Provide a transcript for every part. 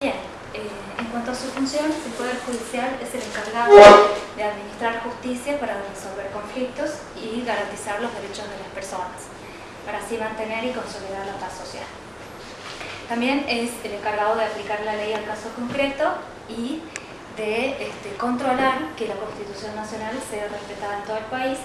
Bien, eh, en cuanto a su función, el Poder Judicial es el encargado de administrar justicia para resolver conflictos y garantizar los derechos de las personas, para así mantener y consolidar la paz social. También es el encargado de aplicar la ley al caso concreto y de este, controlar que la Constitución Nacional sea respetada en todo el país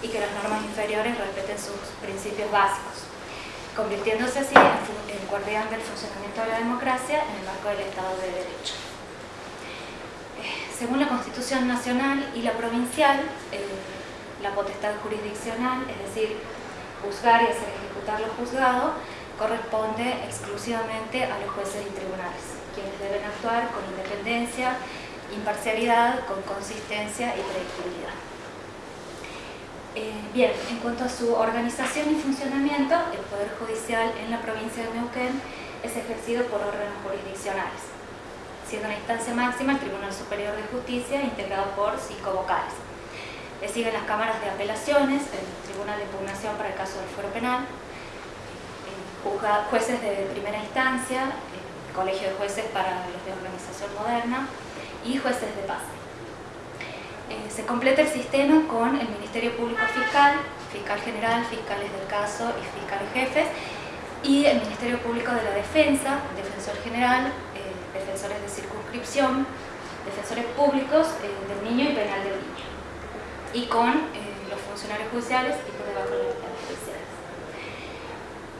y que las normas inferiores respeten sus principios básicos convirtiéndose así en guardián del funcionamiento de la democracia en el marco del Estado de Derecho. Eh, según la Constitución Nacional y la provincial, eh, la potestad jurisdiccional, es decir, juzgar y hacer ejecutar lo juzgado, corresponde exclusivamente a los jueces y tribunales, quienes deben actuar con independencia, imparcialidad, con consistencia y predictibilidad. Eh, bien, en cuanto a su organización y funcionamiento, el Poder Judicial en la provincia de Neuquén es ejercido por órganos jurisdiccionales, siendo una instancia máxima el Tribunal Superior de Justicia, integrado por cinco vocales. Le siguen las cámaras de apelaciones, el Tribunal de Impugnación para el caso del fuero penal, jueces de primera instancia, el Colegio de Jueces para los de Organización Moderna y jueces de paz. Eh, se completa el sistema con el Ministerio Público Fiscal, Fiscal General, Fiscales del Caso y Fiscales Jefes, y el Ministerio Público de la Defensa, Defensor General, eh, Defensores de Circunscripción, Defensores Públicos eh, del Niño y Penal del Niño, y con los funcionarios judiciales y por debajo de los judiciales.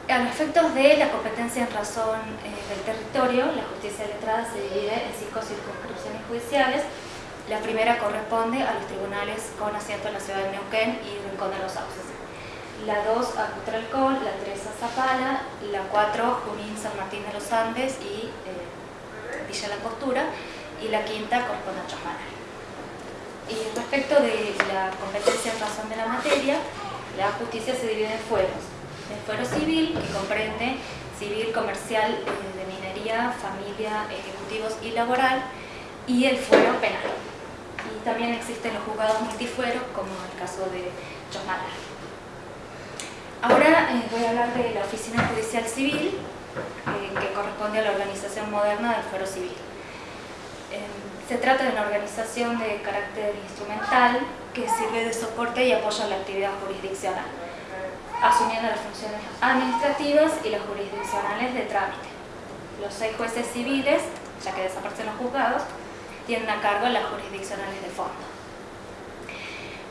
A los efectos de la competencia en razón del territorio, la justicia letrada se divide en cinco circunscripciones judiciales, la primera corresponde a los tribunales con asiento en la ciudad de Neuquén y Rincón de los Sauces. La 2 a Cutralcón, la 3 a Zapala, la 4 Junín, San Martín de los Andes y eh, Villa La Costura y la quinta corresponde a Chosmaral. Y respecto de la competencia en razón de la materia, la justicia se divide en fueros. El fuero civil, que comprende civil, comercial, eh, de minería, familia, ejecutivos y laboral, y el fuero penal también existen los juzgados multifueros, como el caso de Chosmala. Ahora eh, voy a hablar de la Oficina Judicial Civil, eh, que corresponde a la organización moderna del fuero civil. Eh, se trata de una organización de carácter instrumental que sirve de soporte y apoya la actividad jurisdiccional, asumiendo las funciones administrativas y las jurisdiccionales de trámite. Los seis jueces civiles, ya que desaparecen los juzgados, tienen a cargo las jurisdiccionales de fondo.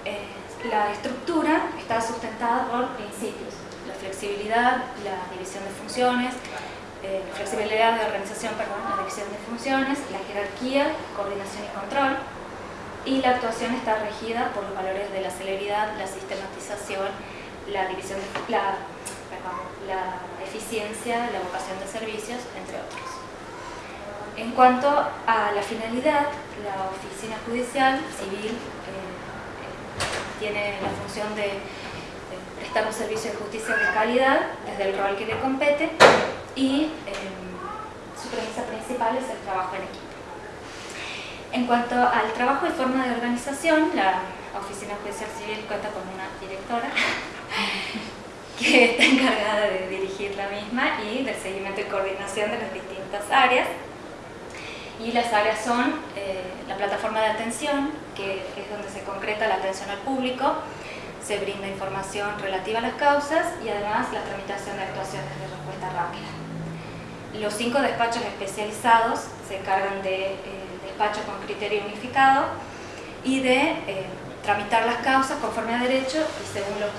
Eh, la estructura está sustentada por principios, la flexibilidad, la división de funciones, eh, flexibilidad de organización, perdón, la división de funciones, la jerarquía, coordinación y control, y la actuación está regida por los valores de la celeridad, la sistematización, la división la, la eficiencia, la vocación de servicios, entre otros. En cuanto a la finalidad, la oficina judicial civil eh, tiene la función de, prestar un servicio de justicia de calidad desde el rol que le compete y em, su premisa principal es el trabajo en equipo. En cuanto al trabajo y forma de organización, la Oficina Judicial Civil cuenta con una directora que está encargada de dirigir la misma y del seguimiento y coordinación de las distintas áreas y las áreas son eh, la plataforma de atención, que es donde se concreta la atención al público, se brinda información relativa a las causas y además la tramitación de actuaciones de respuesta rápida. Los cinco despachos especializados se encargan de eh, despacho con criterio unificado y de eh, tramitar las causas conforme a derecho y según los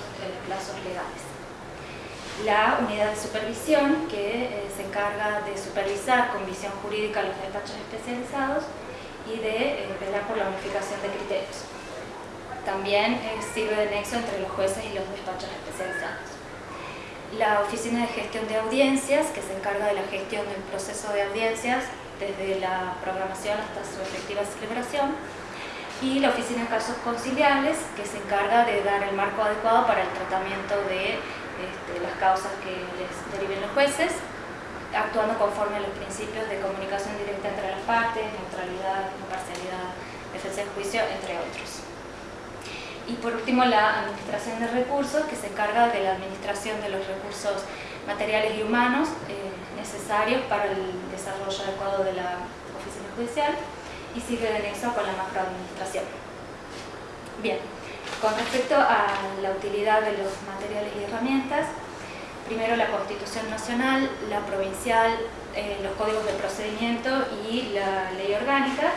plazos legales la unidad de supervisión que eh, se encarga de supervisar con visión jurídica los despachos especializados y de eh, velar por la unificación de criterios. También eh, sirve de nexo entre los jueces y los despachos especializados. La Oficina de Gestión de Audiencias, que se encarga de la gestión del proceso de audiencias desde la programación hasta su efectiva celebración, y la Oficina de Casos Conciliables, que se encarga de dar el marco adecuado para el tratamiento de este, las causas que les deriven los jueces, actuando conforme a los principios de comunicación directa entre las partes, neutralidad, imparcialidad, defensa del juicio, entre otros. Y por último, la administración de recursos, que se encarga de la administración de los recursos materiales y humanos, eh, necesarios para el desarrollo adecuado de la oficina judicial y sigue de nexo con la macroadministración. Bien, con respecto a la utilidad de los materiales y herramientas, primero la Constitución Nacional, la provincial, eh, los códigos de procedimiento y la ley orgánica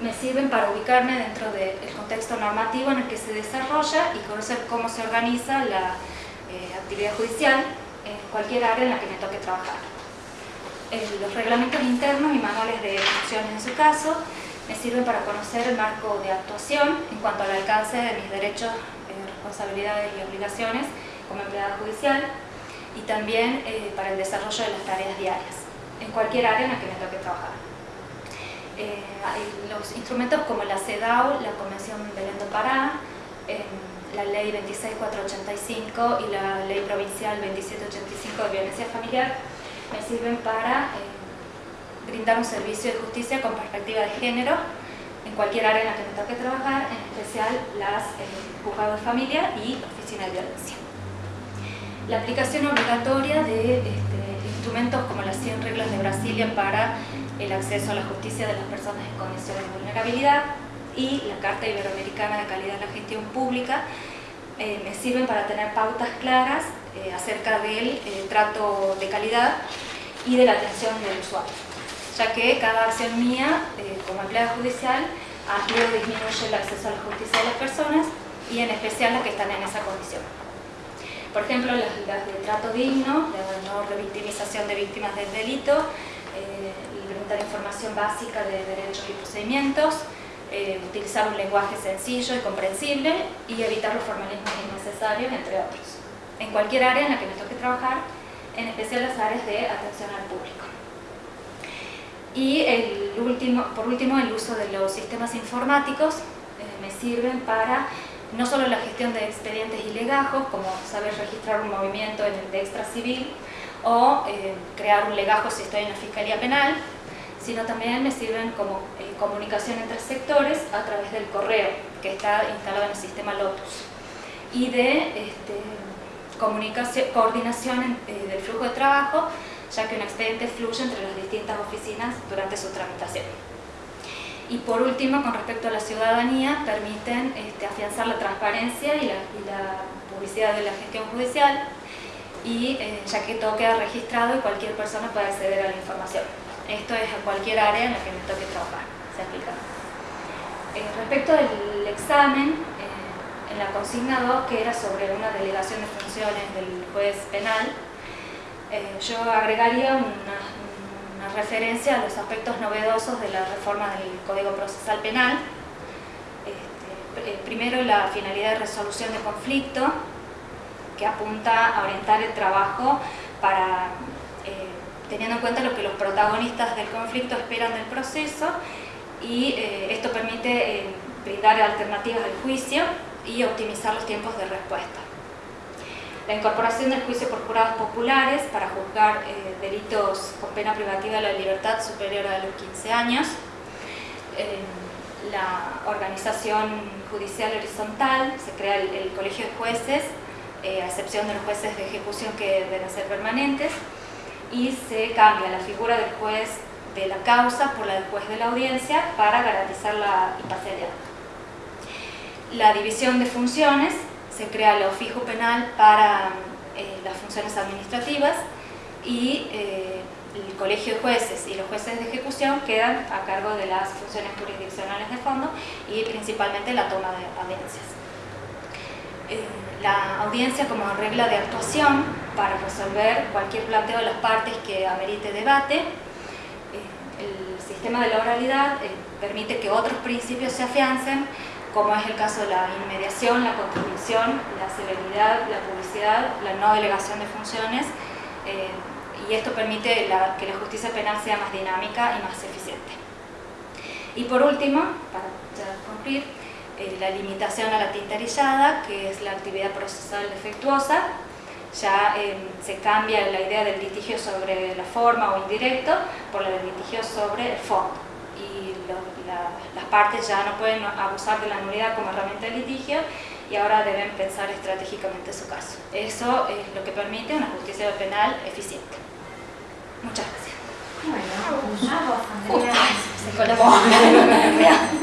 me sirven para ubicarme dentro del contexto normativo en el que se desarrolla y conocer cómo se organiza la eh, actividad judicial en cualquier área en la que me toque trabajar. Eh, los reglamentos internos y manuales de funciones en su caso me sirven para conocer el marco de actuación en cuanto al alcance de mis derechos, responsabilidades y obligaciones como empleada judicial y también eh, para el desarrollo de las tareas diarias, en cualquier área en la que me toque trabajar. Eh, los instrumentos como la CEDAW, la Convención de Lendo Pará, eh, la Ley 26485 y la Ley Provincial 2785 de Violencia Familiar me sirven para brindar un servicio de justicia con perspectiva de género en cualquier área en la que me toque trabajar, en especial las juzgados de familia y oficina de violencia. La aplicación obligatoria de este, instrumentos como las 100 reglas de Brasilia para el acceso a la justicia de las personas en condiciones de vulnerabilidad y la Carta Iberoamericana de Calidad de la Gestión Pública eh, me sirven para tener pautas claras eh, acerca del eh, trato de calidad y de la atención del usuario, ya que cada acción mía como empleada judicial amplía o disminuye el acceso a la justicia de las personas y en especial las que están en esa condición. Por ejemplo, las, de trato digno, la no revictimización de víctimas del delito, eh, brindar información básica de derechos y procedimientos, eh, utilizar un lenguaje sencillo y comprensible y evitar los formalismos innecesarios, entre otros. En cualquier área en la que me toque trabajar, en especial las áreas de atención al público. Y el último, por último, el uso de los sistemas informáticos eh, me sirven para no solo la gestión de expedientes y legajos, como saber registrar un movimiento en el de extra civil o eh, crear un legajo si estoy en la Fiscalía Penal, sino también me sirven como eh, comunicación entre sectores a través del correo que está instalado en el sistema Lotus. Y de este, comunicación, coordinación eh, del flujo de trabajo, ya que un expediente fluye entre las distintas oficinas durante su tramitación. Y por último, con respecto a la ciudadanía, permiten este, afianzar la transparencia y la, publicidad de la gestión judicial, y, eh, ya que todo queda registrado y cualquier persona puede acceder a la información. Esto es a cualquier área en la que me toque trabajar, se aplica. Eh, respecto del examen, eh, en la consigna 2, que era sobre una delegación de funciones del juez penal, yo agregaría una, referencia a los aspectos novedosos de la reforma del Código Procesal Penal. Este, eh, primero, la finalidad de resolución de conflicto, que apunta a orientar el trabajo para, eh, teniendo en cuenta lo que los protagonistas del conflicto esperan del proceso, y eh, esto permite brindar alternativas al juicio y optimizar los tiempos de respuesta la incorporación del juicio por jurados populares para juzgar eh, delitos con pena privativa de la libertad superior a los 15 años, eh, la organización judicial horizontal, se crea el, colegio de jueces, eh, a excepción de los jueces de ejecución que deben ser permanentes, y se cambia la figura del juez de la causa por la del juez de la audiencia para garantizar la imparcialidad. La división de funciones se crea el ofijo penal para eh, las funciones administrativas y eh, el colegio de jueces y los jueces de ejecución quedan a cargo de las funciones jurisdiccionales de fondo y principalmente la toma de audiencias. Eh, la audiencia como regla de actuación para resolver cualquier planteo de las partes que amerite debate. el sistema de la oralidad permite que otros principios se afiancen como es el caso de la inmediación, la contribución, la celeridad, la publicidad, la no delegación de funciones, eh, y esto permite que la justicia penal sea más dinámica y más eficiente. Y por último, para concluir, eh, la limitación a la tintarillada, que es la actividad procesal defectuosa, ya eh, se cambia la idea del litigio sobre la forma o indirecto por la del litigio sobre el fondo las partes ya no pueden abusar de la nulidad como herramienta de litigio y ahora deben pensar estratégicamente su caso. Eso es lo que permite una justicia penal eficiente. Muchas gracias. Bueno,